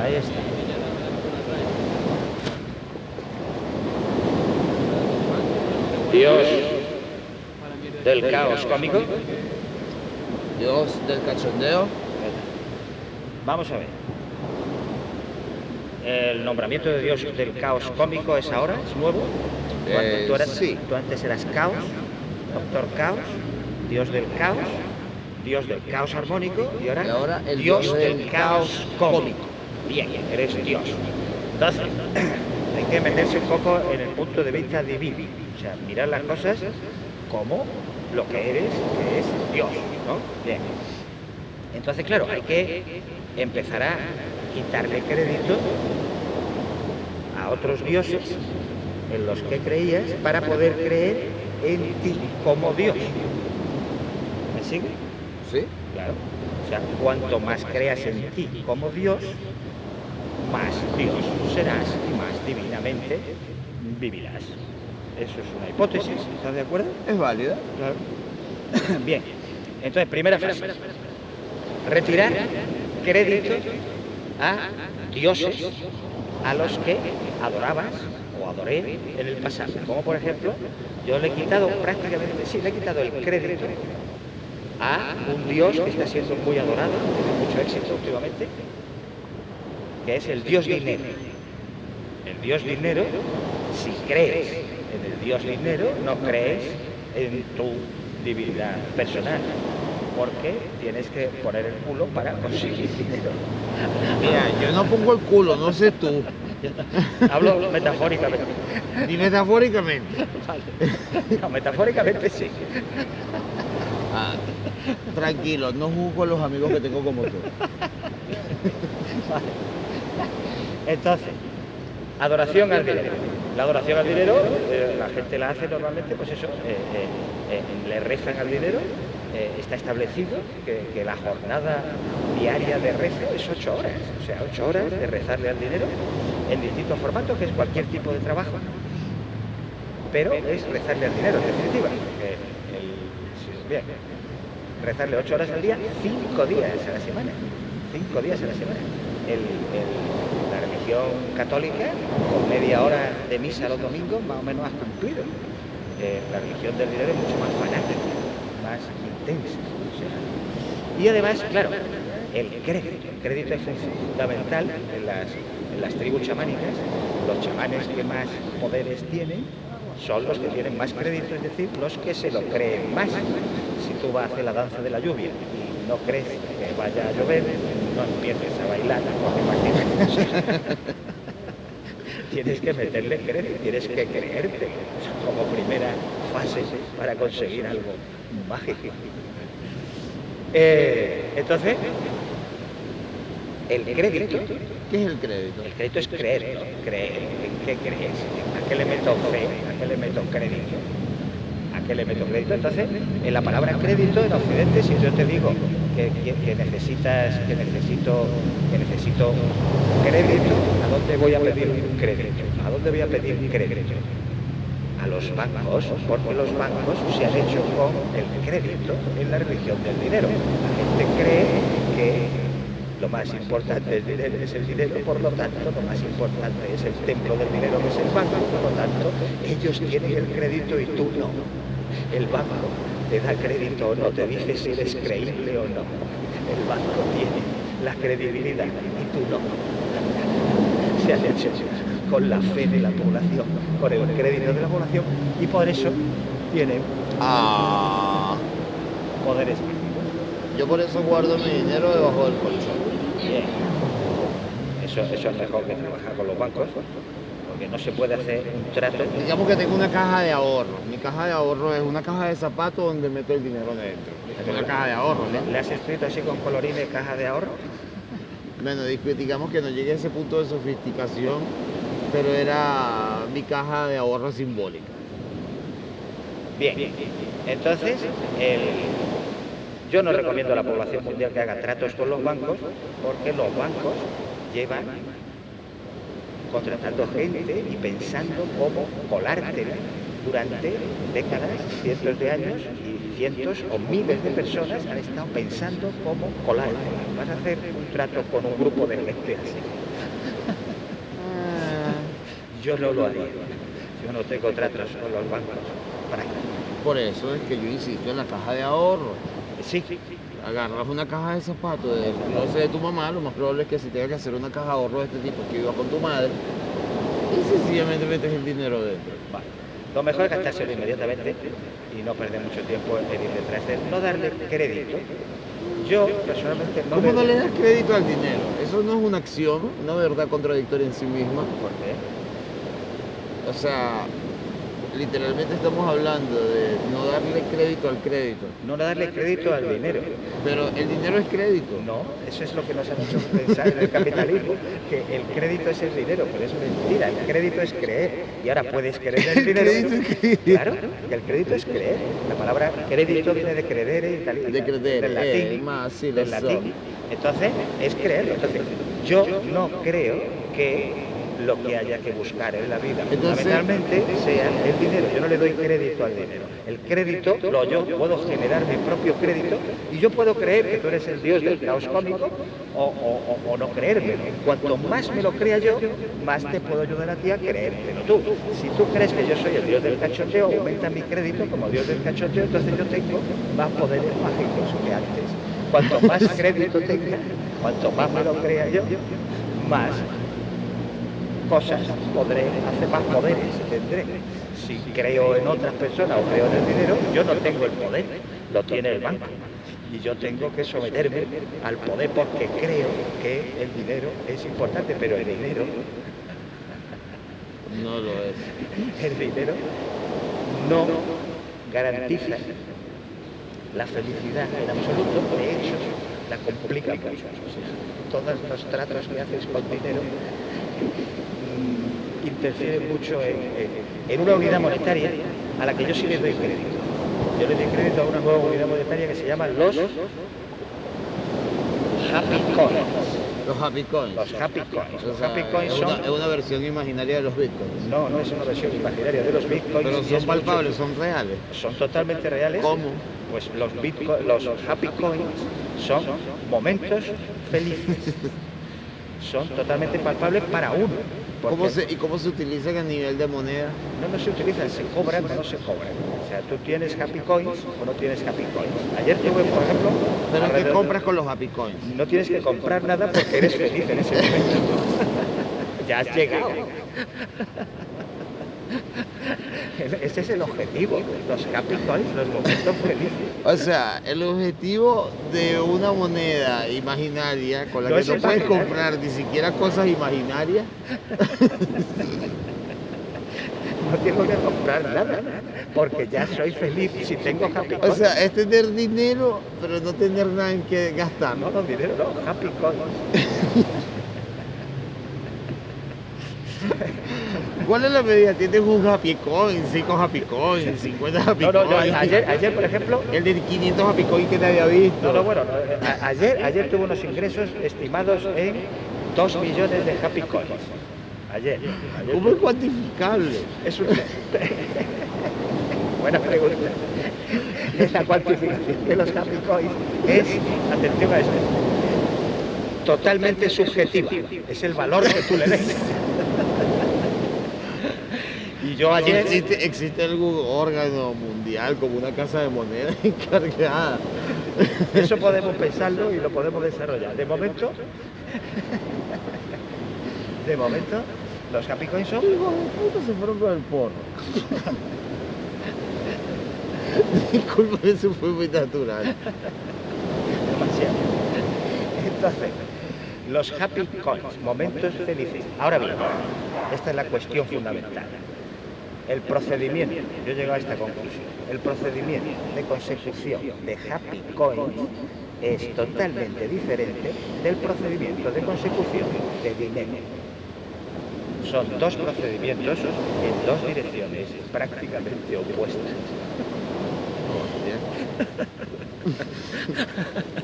Ahí está. Dios del caos cómico. Dios del cachondeo. Vamos a ver. El nombramiento de Dios del caos cómico es ahora, es nuevo. Eh, tú, eras- sí. tú antes eras caos, doctor caos, Dios del caos, Dios del caos armónico y ahora, Y ahora el Dios, Dios del, caos cómico. Bien, eres Dios. Entonces, hay que meterse un poco en el punto de vista divino. O sea, mirar las cosas como lo que eres, que es Dios, ¿no? Bien. Entonces, claro, hay que empezar a quitarle crédito a otros dioses en los que creías para poder creer en ti como Dios. ¿Me sigue? ¿Sí? Claro. O sea, cuanto más creas en ti como Dios, más Dios serás y más divinamente vivirás. Eso es una hipótesis, ¿estás de acuerdo? Es válida. Claro. Bien. Entonces, primera frase. Retirar crédito a dioses a los que adorabas o adoré en el pasado. Como por ejemplo, yo le he quitado prácticamente, sí, le he quitado el crédito a un dios que está siendo muy adorado, tiene mucho éxito últimamente, que es el dios dinero. El dios dinero, si crees en el dios dinero, no crees en tu divinidad personal, porque tienes que poner el culo para conseguir dinero. Mira, yo no pongo el culo, no sé tú. Hablo metafóricamente. Ni metafóricamente. Vale. No, metafóricamente sí. Ah, tranquilo, no juzgo a los amigos que tengo como tú. Entonces, adoración al dinero. La adoración al dinero, eh, la gente la hace normalmente, pues eso, eh, eh, eh, le rezan al dinero. está establecido que, la jornada diaria de rezo es ocho horas, o sea, ocho horas de rezarle al dinero en distintos formatos, que es cualquier tipo de trabajo, pero es rezarle al dinero, en definitiva. rezarle ocho horas al día, cinco días a la semana. Cinco días a la semana. La religión católica, con media hora de misa los domingos, más o menos has cumplido. Eh, la religión del dinero es mucho más fanática, más intensa. y además, claro, el crédito. El crédito es fundamental en las, en las tribus chamánicas. Los chamanes que más poderes tienen son los que tienen más crédito, es decir, los que se lo creen más. Si tú vas a hacer la danza de la lluvia y no crees que vaya a llover, no empieces a bailar, porque imagínate. Tienes que meterle crédito, tienes que creerte como primera fase para conseguir algo mágico. Eh, entonces, el crédito ¿Qué es el crédito? el crédito es creer, ¿no? creer. ¿En qué crees? ¿A qué le meto fe? ¿A qué le meto crédito? ¿A qué le crédito? Entonces, en la palabra crédito en Occidente, si yo te digo que, que- que necesitas, que necesito, que necesito crédito, ¿a dónde voy a pedir un crédito? ¿A dónde voy a pedir crédito? A los bancos, porque los bancos se han hecho con el crédito en la religión del dinero. La gente cree que lo más importante es el dinero, por lo tanto, lo más importante es el templo del dinero, que es el banco, por lo tanto, ellos tienen el crédito y tú no. El banco te da crédito o no, te dice si eres creíble o no. El banco tiene la credibilidad y tú no. Se han hecho con la fe de la población, con el crédito de la población y por eso tienen Ah, poderes. yo por eso guardo mi dinero debajo del colchón. Bien. Eso, eso es mejor que trabajar con los bancos, porque no se puede hacer un trato. Digamos que tengo una caja de ahorro. Mi caja de ahorro es una caja de zapatos donde meto el dinero dentro. Es una caja de ahorro, ¿no? ¿Le has escrito así con colorines caja de ahorro? Bueno, di- digamos que no llegué a ese punto de sofisticación, pero era mi caja de ahorro simbólica. Bien. Entonces, el- yo no recomiendo a la población mundial que haga tratos con los bancos, porque los bancos llevan contratando gente y pensando cómo colártela durante décadas, cientos de años y cientos o miles de personas han estado pensando cómo colártela. Vas a hacer un trato con un grupo de gente así. Ah, Yo no lo haría. Yo no tengo tratos con los bancos. ¿Para? Por eso es que yo insisto en la caja de ahorro. Sí, Agarras una caja de zapatos del closet de tu mamá, lo más probable es que si tengas que hacer una caja de ahorro de este tipo que iba con tu madre, y sencillamente metes el dinero dentro. vale. Lo mejor es gastárselo inmediatamente y no perder mucho tiempo en ir detrás de él. No darle crédito. Yo, personalmente, no ¿Cómo no le das crédito al dinero? Eso no es una acción, una verdad contradictoria en sí misma. ¿Por qué? O sea, literalmente estamos hablando de no darle crédito al crédito. No darle crédito al dinero. Pero el dinero es crédito. No, eso es lo que nos han hecho pensar en el capitalismo, que el crédito es el dinero, pero es mentira, el crédito es creer. Y ahora puedes creer en el dinero. Claro, que el crédito es creer. La palabra crédito viene de credere, italiano, De credere, del eh, latín. más, sí, del latín. Entonces, es creer. Entonces, yo no creo que lo que haya que buscar en la vida fundamentalmente sea el dinero. Yo no le doy crédito al dinero. El crédito, lo yo puedo generar mi propio crédito y yo puedo creer que tú eres el dios del caos cómico o, o- o- o no creérmelo. Cuanto más me lo crea yo, más te puedo ayudar a ti a creértelo tú. Si tú crees que yo soy el dios del cachoteo, aumenta mi crédito como dios del cachoteo, entonces yo tengo más poderes mágicos que antes. Cuanto más crédito tenga, cuanto más me lo crea yo, más cosas podré hacer más poderes tendré. Si creo en otras personas o creo en el dinero, yo no tengo el poder, lo tiene el banco. Y yo tengo que someterme al poder porque creo que el dinero es importante, pero el dinero, No lo es. el dinero no garantiza la felicidad en absoluto, de hecho, la complica mucho. Todos los tratos que haces con dinero interfieren mucho en, una unidad monetaria a la que yo sí le doy crédito. Yo le doy crédito a una nueva unidad monetaria que se llama los Happy Coins. Los happy coins. Los Happy Coins. O Los sea, Happy Coins es, son... una, es una versión imaginaria de los bitcoins. No, no es una versión imaginaria de los bitcoins. Pero son mucho- palpables, son reales. son totalmente reales. ¿Cómo? Pues los bitcoins, los happy coins son momentos felices. Son totalmente palpables para uno. porque ¿Cómo se, ¿Y cómo se utilizan a nivel de moneda? No, no se utilizan, se cobran o no se cobran. O sea, tú tienes happy coins o no tienes happy coins. Ayer tuve, por ejemplo, Pero ¿qué compras con los happy coins? No tienes que comprar nada porque eres feliz en ese momento. ya has llegado. Ese es el objetivo, los happy coins, los momentos felices. O sea, el objetivo de una moneda imaginaria con la No que no puedes comprar ni siquiera cosas imaginarias, No tengo que comprar nada, porque ya soy feliz si tengo happy o sea, es tener dinero, pero no tener nada en que gastar. no, no, dinero, no, happy coins. ¿Cuál es la medida? Tienes un happy coin, 5 happy coins, 50 happy No, no, yo coins. ayer, ayer, por ejemplo, El de 500 happy coins que te había visto. no, no, bueno, no, ayer, ayer tuve unos ingresos estimados en 2 millones de happy coins. Ayer. ayer ¿Cómo es cuantificable? Es un... Buena pregunta. Es la cuantificación de los happy coins. Es, atención a esto, totalmente subjetiva. Es el valor que tú le des. Y yo ayer... ¿Existe, ¿Existe algún órgano mundial como una casa de moneda encargada? Eso podemos pensarlo y lo podemos desarrollar. De momento... De momento, los happy coins son... Puta se fueron con el porro. Disculpa, eso fue muy natural. demasiado. Entonces, los happy coins, momentos felices. Ahora bien, esta es la cuestión fundamental. El procedimiento, yo he llegado a esta conclusión, el procedimiento de consecución de happy coins es totalmente diferente del procedimiento de consecución de dinero. Son dos procedimientos en dos direcciones prácticamente opuestas.